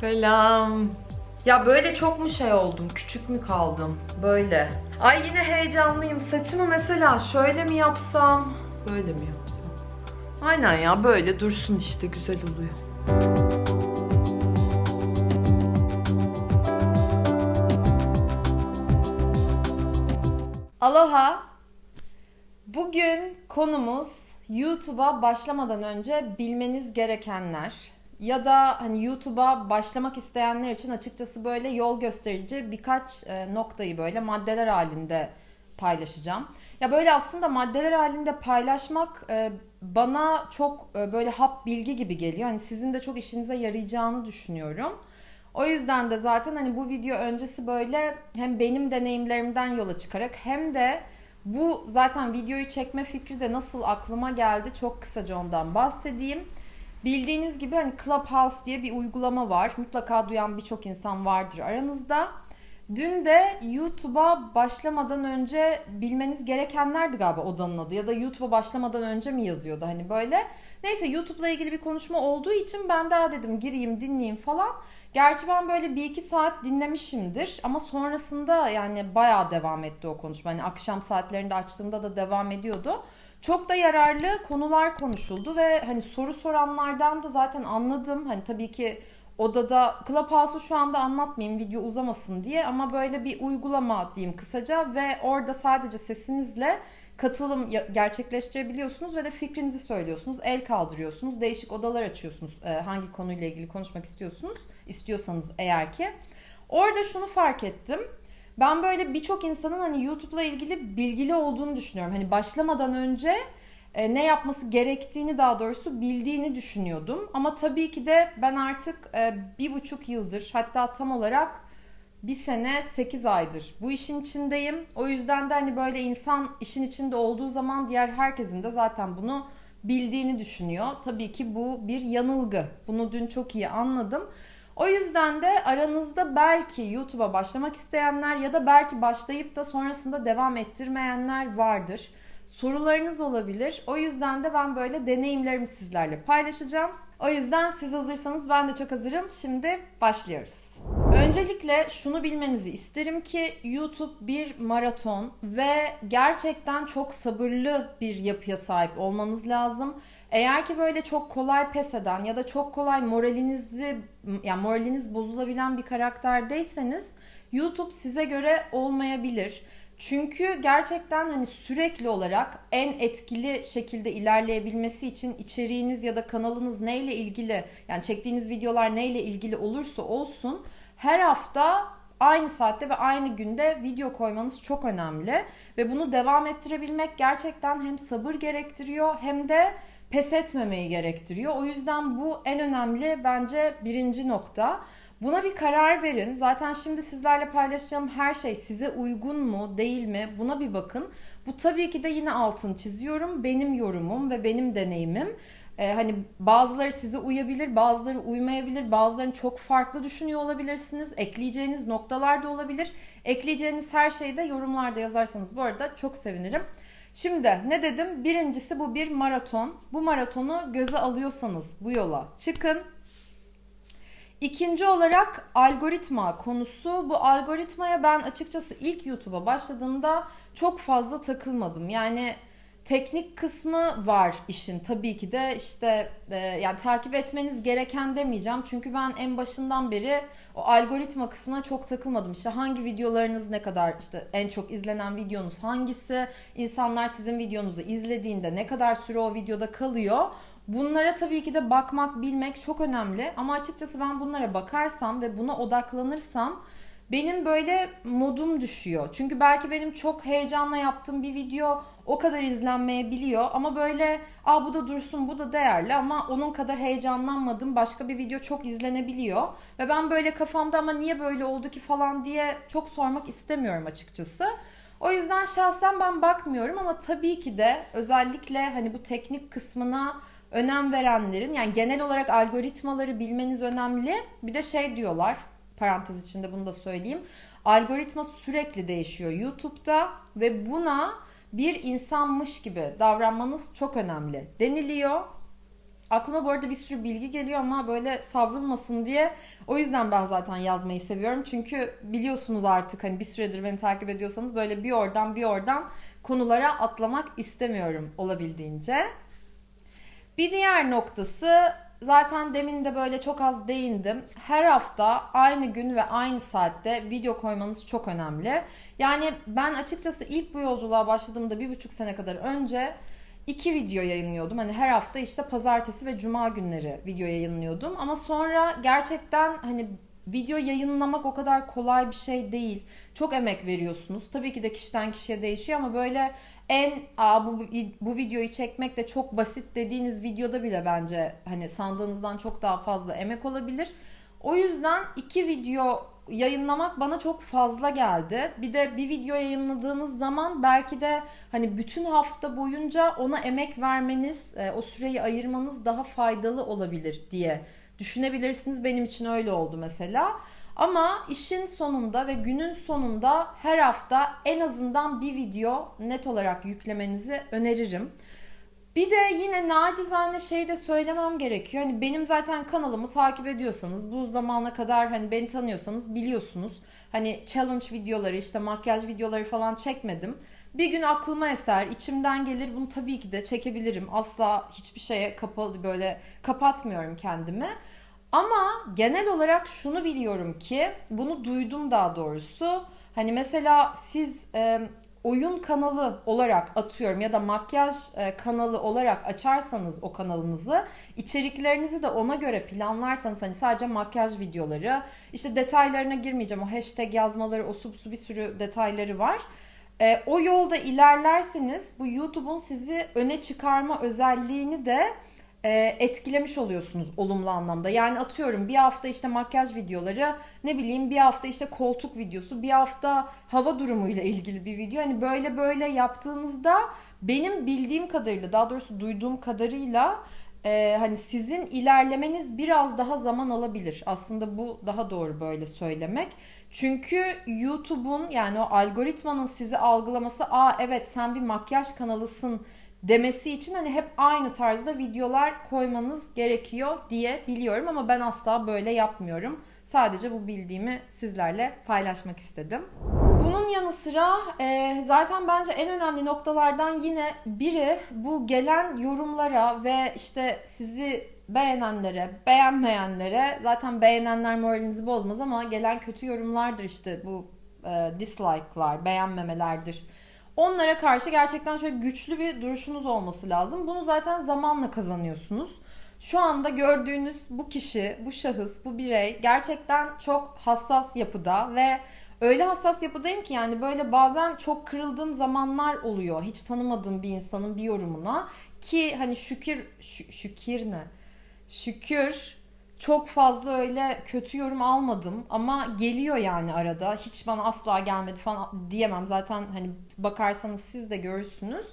Selam. Ya böyle çok mu şey oldum? Küçük mü kaldım? Böyle. Ay yine heyecanlıyım. Saçımı mesela şöyle mi yapsam? Böyle mi yapsam? Aynen ya böyle dursun işte güzel oluyor. Aloha. Bugün konumuz YouTube'a başlamadan önce bilmeniz gerekenler ya da hani YouTube'a başlamak isteyenler için açıkçası böyle yol gösterici birkaç e, noktayı böyle maddeler halinde paylaşacağım. Ya böyle aslında maddeler halinde paylaşmak e, bana çok e, böyle hap bilgi gibi geliyor. Hani sizin de çok işinize yarayacağını düşünüyorum. O yüzden de zaten hani bu video öncesi böyle hem benim deneyimlerimden yola çıkarak hem de bu zaten videoyu çekme fikri de nasıl aklıma geldi çok kısaca ondan bahsedeyim. Bildiğiniz gibi hani Clubhouse diye bir uygulama var. Mutlaka duyan birçok insan vardır aranızda. Dün de YouTube'a başlamadan önce bilmeniz gerekenlerdi galiba odanın adı ya da YouTube'a başlamadan önce mi yazıyordu hani böyle. Neyse YouTube'la ilgili bir konuşma olduğu için ben daha dedim gireyim dinleyeyim falan. Gerçi ben böyle bir iki saat dinlemişimdir ama sonrasında yani bayağı devam etti o konuşma. Hani akşam saatlerinde açtığımda da devam ediyordu. Çok da yararlı konular konuşuldu ve hani soru soranlardan da zaten anladım. Hani tabii ki odada Clubhouse'u şu anda anlatmayayım video uzamasın diye ama böyle bir uygulama diyeyim kısaca ve orada sadece sesinizle katılım gerçekleştirebiliyorsunuz ve de fikrinizi söylüyorsunuz, el kaldırıyorsunuz, değişik odalar açıyorsunuz e, hangi konuyla ilgili konuşmak istiyorsunuz, istiyorsanız eğer ki. Orada şunu fark ettim. Ben böyle birçok insanın hani YouTube'la ilgili bilgili olduğunu düşünüyorum. Hani başlamadan önce e, ne yapması gerektiğini daha doğrusu bildiğini düşünüyordum. Ama tabii ki de ben artık e, bir buçuk yıldır hatta tam olarak bir sene 8 aydır bu işin içindeyim. O yüzden de hani böyle insan işin içinde olduğu zaman diğer herkesin de zaten bunu bildiğini düşünüyor. Tabii ki bu bir yanılgı. Bunu dün çok iyi anladım. O yüzden de aranızda belki YouTube'a başlamak isteyenler ya da belki başlayıp da sonrasında devam ettirmeyenler vardır. Sorularınız olabilir. O yüzden de ben böyle deneyimlerimi sizlerle paylaşacağım. O yüzden siz hazırsanız ben de çok hazırım. Şimdi başlıyoruz. Öncelikle şunu bilmenizi isterim ki YouTube bir maraton ve gerçekten çok sabırlı bir yapıya sahip olmanız lazım. Eğer ki böyle çok kolay pes eden ya da çok kolay moralinizi yani moraliniz bozulabilen bir karakterdeyseniz YouTube size göre olmayabilir. Çünkü gerçekten hani sürekli olarak en etkili şekilde ilerleyebilmesi için içeriğiniz ya da kanalınız neyle ilgili yani çektiğiniz videolar neyle ilgili olursa olsun her hafta aynı saatte ve aynı günde video koymanız çok önemli ve bunu devam ettirebilmek gerçekten hem sabır gerektiriyor hem de pes etmemeyi gerektiriyor. O yüzden bu en önemli bence birinci nokta. Buna bir karar verin. Zaten şimdi sizlerle paylaşacağım her şey size uygun mu, değil mi? Buna bir bakın. Bu tabii ki de yine altın çiziyorum. Benim yorumum ve benim deneyimim. Ee, hani bazıları size uyabilir, bazıları uymayabilir, bazılarını çok farklı düşünüyor olabilirsiniz. Ekleyeceğiniz noktalar da olabilir. Ekleyeceğiniz her şeyi de yorumlarda yazarsanız bu arada çok sevinirim. Şimdi ne dedim? Birincisi bu bir maraton. Bu maratonu göze alıyorsanız bu yola çıkın. İkinci olarak algoritma konusu. Bu algoritmaya ben açıkçası ilk YouTube'a başladığımda çok fazla takılmadım. Yani teknik kısmı var işin. Tabii ki de işte e, yani takip etmeniz gereken demeyeceğim. Çünkü ben en başından beri o algoritma kısmına çok takılmadım. İşte hangi videolarınız ne kadar işte en çok izlenen videonuz hangisi? İnsanlar sizin videonuzu izlediğinde ne kadar süre o videoda kalıyor? Bunlara tabii ki de bakmak, bilmek çok önemli. Ama açıkçası ben bunlara bakarsam ve buna odaklanırsam benim böyle modum düşüyor. Çünkü belki benim çok heyecanla yaptığım bir video o kadar izlenmeyebiliyor ama böyle aa bu da dursun bu da değerli ama onun kadar heyecanlanmadım başka bir video çok izlenebiliyor ve ben böyle kafamda ama niye böyle oldu ki falan diye çok sormak istemiyorum açıkçası. O yüzden şahsen ben bakmıyorum ama tabii ki de özellikle hani bu teknik kısmına önem verenlerin yani genel olarak algoritmaları bilmeniz önemli. Bir de şey diyorlar parantez içinde bunu da söyleyeyim. Algoritma sürekli değişiyor YouTube'da ve buna bir insanmış gibi davranmanız çok önemli deniliyor. Aklıma bu arada bir sürü bilgi geliyor ama böyle savrulmasın diye o yüzden ben zaten yazmayı seviyorum. Çünkü biliyorsunuz artık hani bir süredir beni takip ediyorsanız böyle bir oradan bir oradan konulara atlamak istemiyorum olabildiğince. Bir diğer noktası zaten demin de böyle çok az değindim. Her hafta aynı gün ve aynı saatte video koymanız çok önemli. Yani ben açıkçası ilk bu yolculuğa başladığımda bir buçuk sene kadar önce iki video yayınlıyordum. Hani her hafta işte pazartesi ve cuma günleri video yayınlıyordum. Ama sonra gerçekten hani video yayınlamak o kadar kolay bir şey değil. Çok emek veriyorsunuz. Tabii ki de kişiden kişiye değişiyor ama böyle en Aa, bu, bu videoyu çekmek de çok basit dediğiniz videoda bile bence hani sandığınızdan çok daha fazla emek olabilir. O yüzden iki video yayınlamak bana çok fazla geldi. Bir de bir video yayınladığınız zaman belki de hani bütün hafta boyunca ona emek vermeniz, e, o süreyi ayırmanız daha faydalı olabilir diye düşünebilirsiniz. Benim için öyle oldu mesela. Ama işin sonunda ve günün sonunda her hafta en azından bir video net olarak yüklemenizi öneririm. Bir de yine nacizane şey de söylemem gerekiyor. Hani benim zaten kanalımı takip ediyorsanız, bu zamana kadar hani beni tanıyorsanız biliyorsunuz. Hani challenge videoları, işte makyaj videoları falan çekmedim. Bir gün aklıma eser, içimden gelir bunu tabii ki de çekebilirim. Asla hiçbir şeye kapalı böyle kapatmıyorum kendimi. Ama genel olarak şunu biliyorum ki, bunu duydum daha doğrusu. Hani mesela siz e, oyun kanalı olarak atıyorum ya da makyaj kanalı olarak açarsanız o kanalınızı içeriklerinizi de ona göre planlarsanız hani sadece makyaj videoları işte detaylarına girmeyeceğim o hashtag yazmaları o su bir sürü detayları var. E, o yolda ilerlerseniz bu YouTube'un sizi öne çıkarma özelliğini de e, etkilemiş oluyorsunuz olumlu anlamda. Yani atıyorum bir hafta işte makyaj videoları, ne bileyim bir hafta işte koltuk videosu, bir hafta hava durumuyla ilgili bir video. Hani böyle böyle yaptığınızda benim bildiğim kadarıyla, daha doğrusu duyduğum kadarıyla e, hani sizin ilerlemeniz biraz daha zaman alabilir. Aslında bu daha doğru böyle söylemek. Çünkü YouTube'un yani o algoritmanın sizi algılaması, aa evet sen bir makyaj kanalısın demesi için hani hep aynı tarzda videolar koymanız gerekiyor diye biliyorum ama ben asla böyle yapmıyorum. Sadece bu bildiğimi sizlerle paylaşmak istedim. Bunun yanı sıra e, zaten bence en önemli noktalardan yine biri bu gelen yorumlara ve işte sizi beğenenlere, beğenmeyenlere zaten beğenenler moralinizi bozmaz ama gelen kötü yorumlardır işte bu e, dislike'lar, beğenmemelerdir Onlara karşı gerçekten şöyle güçlü bir duruşunuz olması lazım. Bunu zaten zamanla kazanıyorsunuz. Şu anda gördüğünüz bu kişi, bu şahıs, bu birey gerçekten çok hassas yapıda ve öyle hassas yapıdayım ki yani böyle bazen çok kırıldığım zamanlar oluyor. Hiç tanımadığım bir insanın bir yorumuna ki hani şükür şü, şükür ne? Şükür çok fazla öyle kötü yorum almadım ama geliyor yani arada. Hiç bana asla gelmedi falan diyemem. Zaten hani bakarsanız siz de görürsünüz.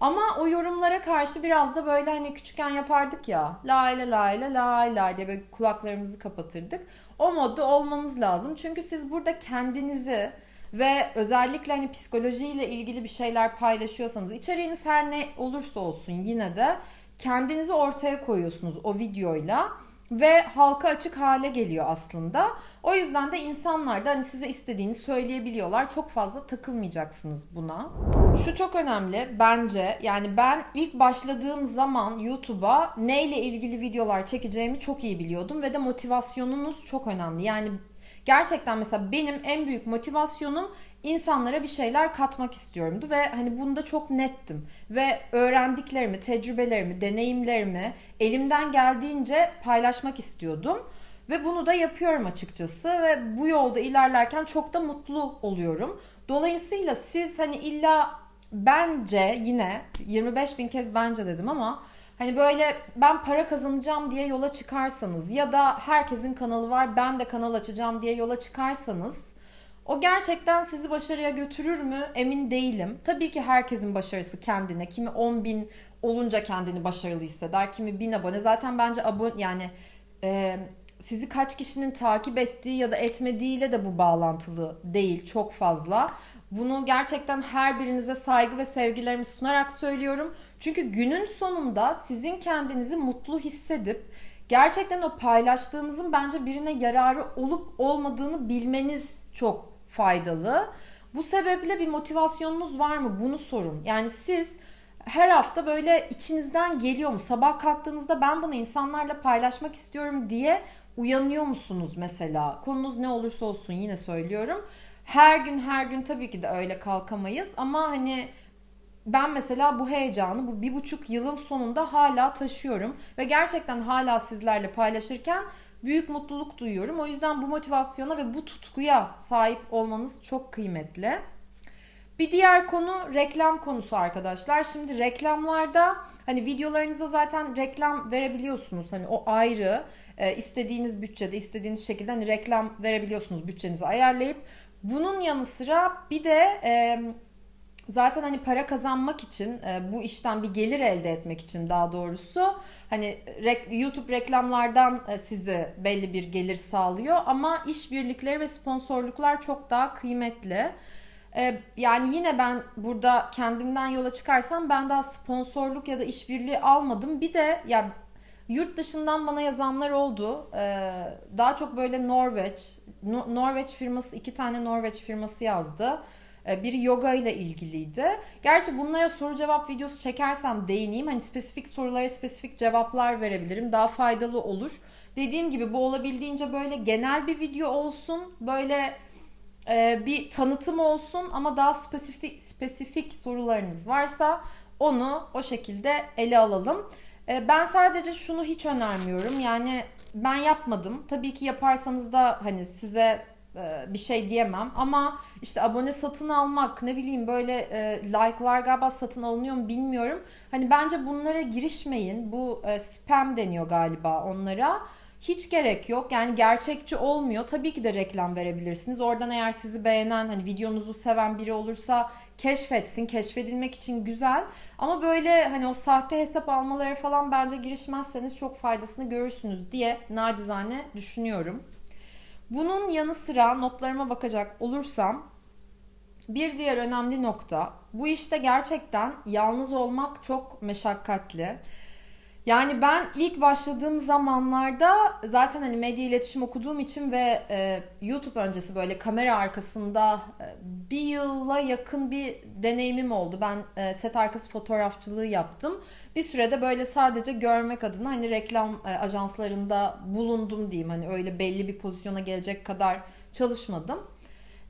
Ama o yorumlara karşı biraz da böyle hani küçükken yapardık ya. La ile la ile la ile diye böyle kulaklarımızı kapatırdık. O modda olmanız lazım. Çünkü siz burada kendinizi ve özellikle hani psikolojiyle ilgili bir şeyler paylaşıyorsanız içeriğiniz her ne olursa olsun yine de kendinizi ortaya koyuyorsunuz o videoyla ve halka açık hale geliyor aslında. O yüzden de insanlar da hani size istediğini söyleyebiliyorlar. Çok fazla takılmayacaksınız buna. Şu çok önemli bence. Yani ben ilk başladığım zaman YouTube'a neyle ilgili videolar çekeceğimi çok iyi biliyordum ve de motivasyonunuz çok önemli. Yani gerçekten mesela benim en büyük motivasyonum insanlara bir şeyler katmak istiyorumdu ve hani bunda çok nettim ve öğrendiklerimi, tecrübelerimi, deneyimlerimi elimden geldiğince paylaşmak istiyordum. Ve bunu da yapıyorum açıkçası ve bu yolda ilerlerken çok da mutlu oluyorum. Dolayısıyla siz hani illa bence yine 25 bin kez bence dedim ama hani böyle ben para kazanacağım diye yola çıkarsanız ya da herkesin kanalı var ben de kanal açacağım diye yola çıkarsanız o gerçekten sizi başarıya götürür mü emin değilim. Tabii ki herkesin başarısı kendine. Kimi 10 bin olunca kendini başarılı hisseder. Kimi 1000 abone. Zaten bence abone yani e, sizi kaç kişinin takip ettiği ya da etmediğiyle de bu bağlantılı değil çok fazla. Bunu gerçekten her birinize saygı ve sevgilerimi sunarak söylüyorum. Çünkü günün sonunda sizin kendinizi mutlu hissedip gerçekten o paylaştığınızın bence birine yararı olup olmadığını bilmeniz çok faydalı. Bu sebeple bir motivasyonunuz var mı? Bunu sorun. Yani siz her hafta böyle içinizden geliyor mu? Sabah kalktığınızda ben bunu insanlarla paylaşmak istiyorum diye uyanıyor musunuz mesela? Konunuz ne olursa olsun yine söylüyorum. Her gün her gün tabii ki de öyle kalkamayız ama hani ben mesela bu heyecanı bu bir buçuk yılın sonunda hala taşıyorum ve gerçekten hala sizlerle paylaşırken büyük mutluluk duyuyorum. O yüzden bu motivasyona ve bu tutkuya sahip olmanız çok kıymetli. Bir diğer konu reklam konusu arkadaşlar. Şimdi reklamlarda hani videolarınıza zaten reklam verebiliyorsunuz. Hani o ayrı e, istediğiniz bütçede istediğiniz şekilde hani reklam verebiliyorsunuz bütçenizi ayarlayıp. Bunun yanı sıra bir de e, zaten hani para kazanmak için bu işten bir gelir elde etmek için daha doğrusu hani YouTube reklamlardan e, sizi belli bir gelir sağlıyor ama işbirlikleri ve sponsorluklar çok daha kıymetli. Yani yine ben burada kendimden yola çıkarsam ben daha sponsorluk ya da işbirliği almadım. Bir de ya yurt dışından bana yazanlar oldu. Daha çok böyle Norveç, Norveç firması iki tane Norveç firması yazdı. Ee, biri yoga ile ilgiliydi. Gerçi bunlara soru cevap videosu çekersem değineyim. Hani spesifik sorulara spesifik cevaplar verebilirim. Daha faydalı olur. Dediğim gibi bu olabildiğince böyle genel bir video olsun. Böyle e, bir tanıtım olsun ama daha spesifik spesifik sorularınız varsa onu o şekilde ele alalım. E, ben sadece şunu hiç önermiyorum. Yani ben yapmadım. Tabii ki yaparsanız da hani size e, bir şey diyemem ama işte abone satın almak ne bileyim böyle e, like'lar galiba satın alınıyor mu bilmiyorum. Hani bence bunlara girişmeyin. Bu e, spam deniyor galiba onlara. Hiç gerek yok. Yani gerçekçi olmuyor. Tabii ki de reklam verebilirsiniz. Oradan eğer sizi beğenen, hani videonuzu seven biri olursa keşfetsin. Keşfedilmek için güzel. Ama böyle hani o sahte hesap almaları falan bence girişmezseniz çok faydasını görürsünüz diye nacizane düşünüyorum. Bunun yanı sıra notlarıma bakacak olursam bir diğer önemli nokta bu işte gerçekten yalnız olmak çok meşakkatli. Yani ben ilk başladığım zamanlarda zaten hani medya iletişim okuduğum için ve e, YouTube öncesi böyle kamera arkasında e, bir yıla yakın bir deneyimim oldu. Ben e, set arkası fotoğrafçılığı yaptım. Bir sürede böyle sadece görmek adına hani reklam e, ajanslarında bulundum diyeyim. Hani öyle belli bir pozisyona gelecek kadar çalışmadım.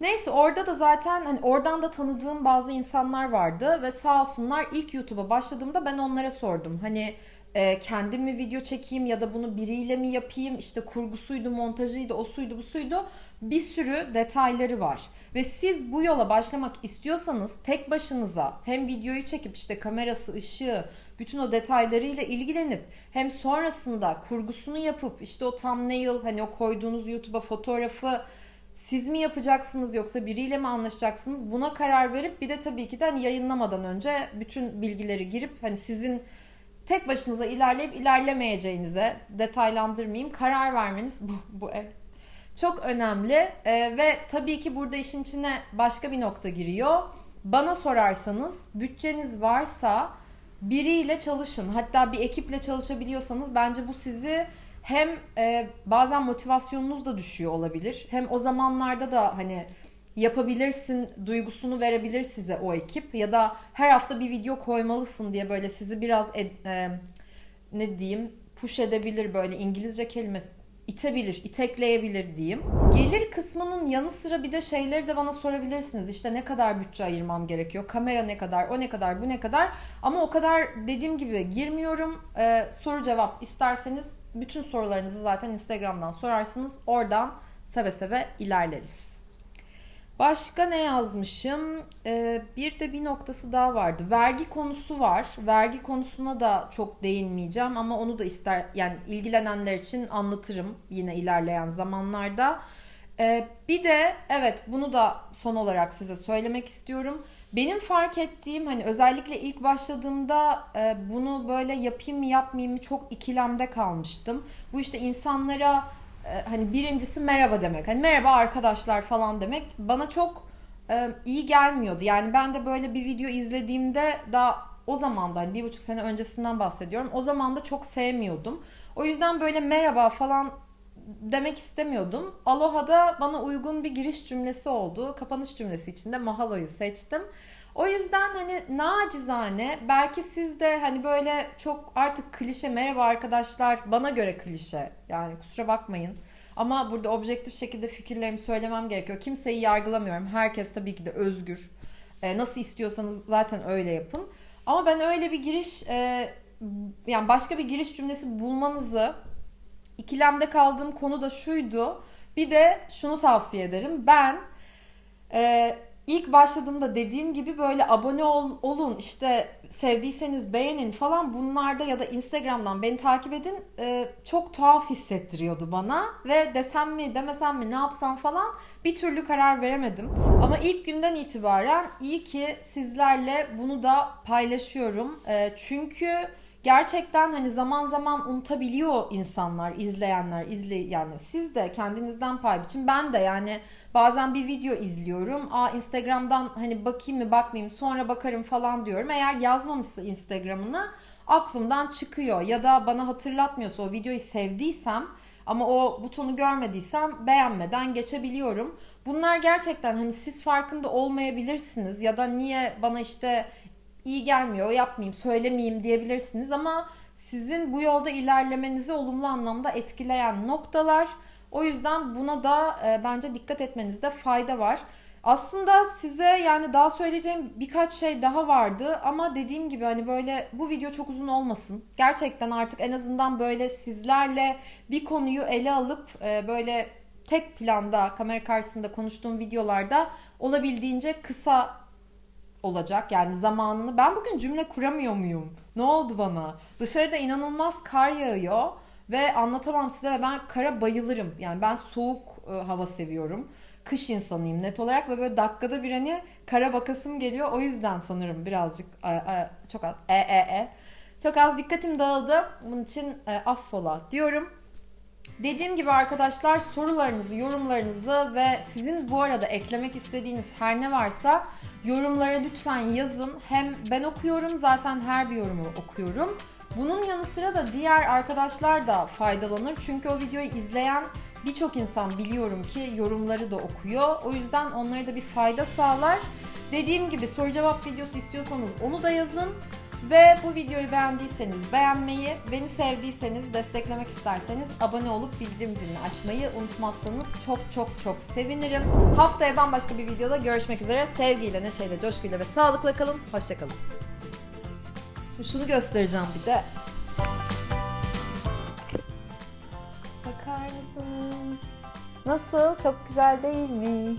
Neyse orada da zaten hani oradan da tanıdığım bazı insanlar vardı ve sağ olsunlar ilk YouTube'a başladığımda ben onlara sordum. Hani e, kendim mi video çekeyim ya da bunu biriyle mi yapayım? İşte kurgusuydu montajıydı o suydu bu suydu. Bir sürü detayları var. Ve siz bu yola başlamak istiyorsanız tek başınıza hem videoyu çekip işte kamerası, ışığı, bütün o detaylarıyla ilgilenip hem sonrasında kurgusunu yapıp işte o thumbnail hani o koyduğunuz YouTube'a fotoğrafı siz mi yapacaksınız yoksa biriyle mi anlaşacaksınız? Buna karar verip bir de tabii ki de hani yayınlamadan önce bütün bilgileri girip hani sizin tek başınıza ilerleyip ilerlemeyeceğinize detaylandırmayayım karar vermeniz bu, bu ev çok önemli ee, ve tabii ki burada işin içine başka bir nokta giriyor. Bana sorarsanız bütçeniz varsa biriyle çalışın. Hatta bir ekiple çalışabiliyorsanız bence bu sizi hem e, bazen motivasyonunuz da düşüyor olabilir. Hem o zamanlarda da hani yapabilirsin duygusunu verebilir size o ekip ya da her hafta bir video koymalısın diye böyle sizi biraz e, ne diyeyim push edebilir böyle İngilizce kelimesi itebilir, itekleyebilir diyeyim. Gelir kısmının yanı sıra bir de şeyleri de bana sorabilirsiniz. İşte ne kadar bütçe ayırmam gerekiyor? Kamera ne kadar? O ne kadar? Bu ne kadar? Ama o kadar dediğim gibi girmiyorum. Ee, soru cevap isterseniz bütün sorularınızı zaten Instagram'dan sorarsınız. Oradan seve seve ilerleriz. Başka ne yazmışım? Ee, bir de bir noktası daha vardı. Vergi konusu var. Vergi konusuna da çok değinmeyeceğim ama onu da ister yani ilgilenenler için anlatırım yine ilerleyen zamanlarda. Ee, bir de evet bunu da son olarak size söylemek istiyorum. Benim fark ettiğim hani özellikle ilk başladığımda e, bunu böyle yapayım mı yapmayayım mı çok ikilemde kalmıştım. Bu işte insanlara hani birincisi merhaba demek. Hani merhaba arkadaşlar falan demek bana çok e, iyi gelmiyordu. Yani ben de böyle bir video izlediğimde daha o zaman da hani bir buçuk sene öncesinden bahsediyorum. O zaman da çok sevmiyordum. O yüzden böyle merhaba falan demek istemiyordum. Aloha'da bana uygun bir giriş cümlesi oldu. Kapanış cümlesi içinde Mahalo'yu seçtim. O yüzden hani nacizane belki siz de hani böyle çok artık klişe merhaba arkadaşlar bana göre klişe yani kusura bakmayın. Ama burada objektif şekilde fikirlerimi söylemem gerekiyor. Kimseyi yargılamıyorum. Herkes tabii ki de özgür. Ee, nasıl istiyorsanız zaten öyle yapın. Ama ben öyle bir giriş e, yani başka bir giriş cümlesi bulmanızı ikilemde kaldığım konu da şuydu. Bir de şunu tavsiye ederim. Ben e, ilk başladığımda dediğim gibi böyle abone ol, olun işte sevdiyseniz beğenin falan bunlarda ya da Instagram'dan beni takip edin e, çok tuhaf hissettiriyordu bana ve desem mi demesem mi ne yapsam falan bir türlü karar veremedim. Ama ilk günden itibaren iyi ki sizlerle bunu da paylaşıyorum. E, çünkü gerçekten hani zaman zaman unutabiliyor insanlar, izleyenler, izle yani siz de kendinizden pay biçin. Ben de yani bazen bir video izliyorum. Aa Instagram'dan hani bakayım mı bakmayayım sonra bakarım falan diyorum. Eğer yazmamışsa Instagram'ını aklımdan çıkıyor ya da bana hatırlatmıyorsa o videoyu sevdiysem ama o butonu görmediysem beğenmeden geçebiliyorum. Bunlar gerçekten hani siz farkında olmayabilirsiniz ya da niye bana işte iyi gelmiyor yapmayayım söylemeyeyim diyebilirsiniz ama sizin bu yolda ilerlemenizi olumlu anlamda etkileyen noktalar. O yüzden buna da e, bence dikkat etmenizde fayda var. Aslında size yani daha söyleyeceğim birkaç şey daha vardı ama dediğim gibi hani böyle bu video çok uzun olmasın. Gerçekten artık en azından böyle sizlerle bir konuyu ele alıp e, böyle tek planda kamera karşısında konuştuğum videolarda olabildiğince kısa olacak. Yani zamanını ben bugün cümle kuramıyor muyum? Ne oldu bana? Dışarıda inanılmaz kar yağıyor ve anlatamam size ve ben kara bayılırım. Yani ben soğuk e, hava seviyorum. Kış insanıyım net olarak ve böyle dakikada bir hani kara bakasım geliyor. O yüzden sanırım birazcık e, e, çok az e e e çok az dikkatim dağıldı. Bunun için e, affola diyorum. Dediğim gibi arkadaşlar sorularınızı, yorumlarınızı ve sizin bu arada eklemek istediğiniz her ne varsa yorumlara lütfen yazın. Hem ben okuyorum zaten her bir yorumu okuyorum. Bunun yanı sıra da diğer arkadaşlar da faydalanır. Çünkü o videoyu izleyen birçok insan biliyorum ki yorumları da okuyor. O yüzden onlara da bir fayda sağlar. Dediğim gibi soru cevap videosu istiyorsanız onu da yazın. Ve bu videoyu beğendiyseniz beğenmeyi, beni sevdiyseniz, desteklemek isterseniz abone olup bildirim zilini açmayı unutmazsanız çok çok çok sevinirim. Haftaya bambaşka bir videoda görüşmek üzere. Sevgiyle, neşeyle, coşkuyla ve sağlıkla kalın. Hoşçakalın. Şimdi şunu göstereceğim bir de. Bakar mısınız? Nasıl? Çok güzel değil mi?